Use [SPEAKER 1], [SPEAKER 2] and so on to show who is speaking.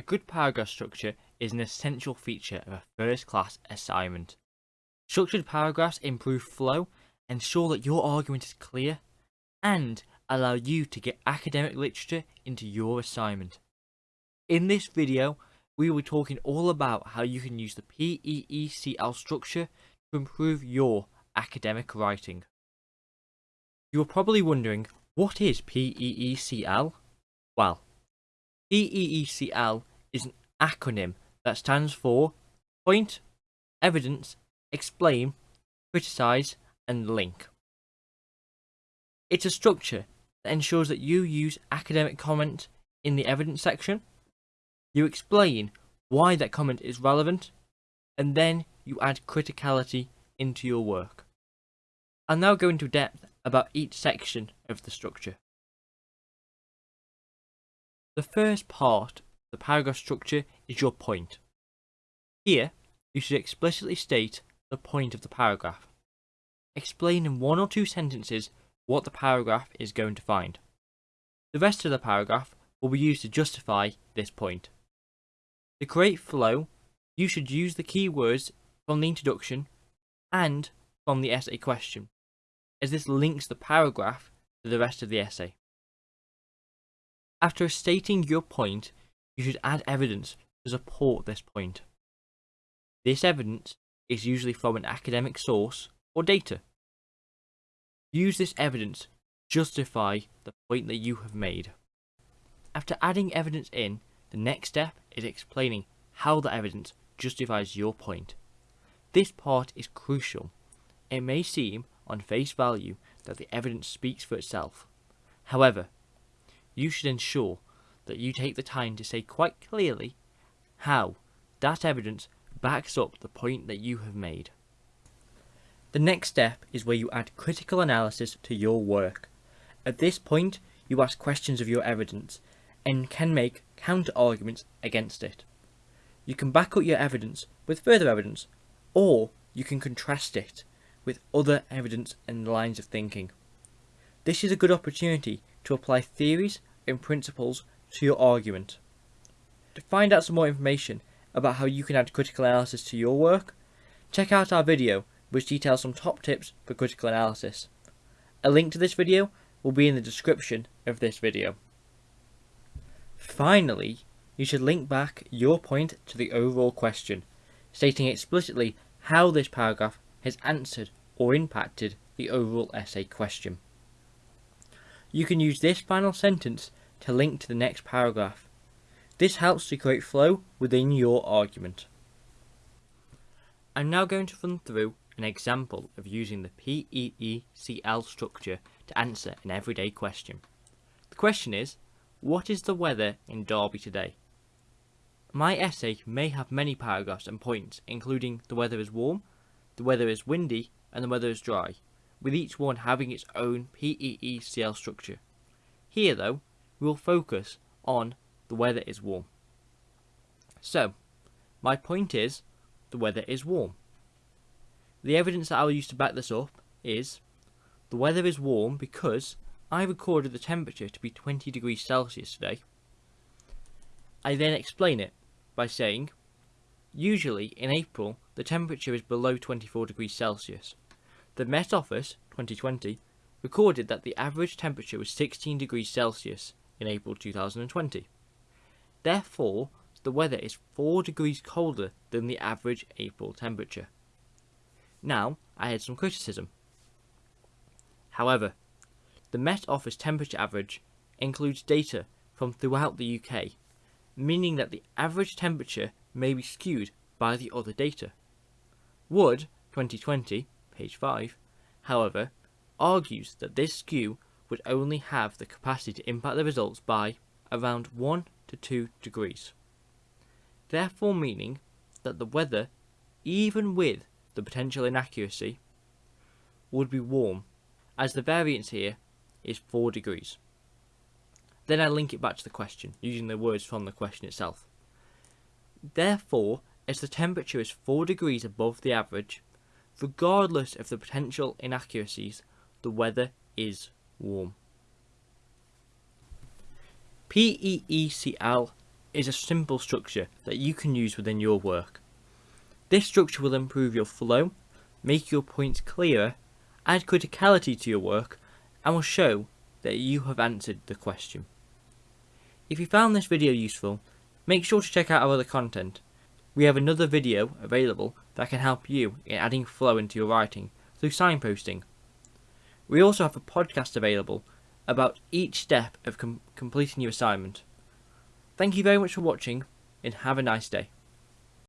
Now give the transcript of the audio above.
[SPEAKER 1] A good paragraph structure is an essential feature of a first class assignment. Structured paragraphs improve flow, ensure that your argument is clear, and allow you to get academic literature into your assignment. In this video, we will be talking all about how you can use the PEECL structure to improve your academic writing. You are probably wondering, what is PEECL? Well, PEECL is an acronym that stands for Point, Evidence, Explain, Criticize, and Link. It's a structure that ensures that you use academic comment in the evidence section, you explain why that comment is relevant, and then you add criticality into your work. I'll now go into depth about each section of the structure. The first part the paragraph structure is your point. Here, you should explicitly state the point of the paragraph. Explain in one or two sentences what the paragraph is going to find. The rest of the paragraph will be used to justify this point. To create flow, you should use the keywords from the introduction and from the essay question, as this links the paragraph to the rest of the essay. After stating your point, you should add evidence to support this point. This evidence is usually from an academic source or data. Use this evidence to justify the point that you have made. After adding evidence in, the next step is explaining how the evidence justifies your point. This part is crucial. It may seem on face value that the evidence speaks for itself. However, you should ensure that you take the time to say quite clearly how that evidence backs up the point that you have made. The next step is where you add critical analysis to your work. At this point, you ask questions of your evidence and can make counter-arguments against it. You can back up your evidence with further evidence, or you can contrast it with other evidence and lines of thinking. This is a good opportunity to apply theories and principles to your argument. To find out some more information about how you can add critical analysis to your work, check out our video which details some top tips for critical analysis. A link to this video will be in the description of this video. Finally, you should link back your point to the overall question, stating explicitly how this paragraph has answered or impacted the overall essay question. You can use this final sentence to link to the next paragraph. This helps to create flow within your argument. I'm now going to run through an example of using the PEECL structure to answer an everyday question. The question is, what is the weather in Derby today? My essay may have many paragraphs and points including the weather is warm, the weather is windy and the weather is dry, with each one having its own PEECL structure. Here though, we will focus on the weather is warm. So, my point is, the weather is warm. The evidence that I will use to back this up is, the weather is warm because I recorded the temperature to be 20 degrees Celsius today. I then explain it by saying, usually in April the temperature is below 24 degrees Celsius. The Met Office 2020 recorded that the average temperature was 16 degrees Celsius in April 2020. Therefore, the weather is 4 degrees colder than the average April temperature. Now, I had some criticism. However, the Met Office temperature average includes data from throughout the UK, meaning that the average temperature may be skewed by the other data. Wood 2020, page 5, however, argues that this skew would only have the capacity to impact the results by around 1 to 2 degrees. Therefore meaning that the weather, even with the potential inaccuracy, would be warm, as the variance here is 4 degrees. Then I link it back to the question, using the words from the question itself. Therefore, as the temperature is 4 degrees above the average, regardless of the potential inaccuracies, the weather is warm. PEECL is a simple structure that you can use within your work. This structure will improve your flow, make your points clearer, add criticality to your work, and will show that you have answered the question. If you found this video useful, make sure to check out our other content. We have another video available that can help you in adding flow into your writing through signposting. We also have a podcast available about each step of com completing your assignment. Thank you very much for watching and have a nice day.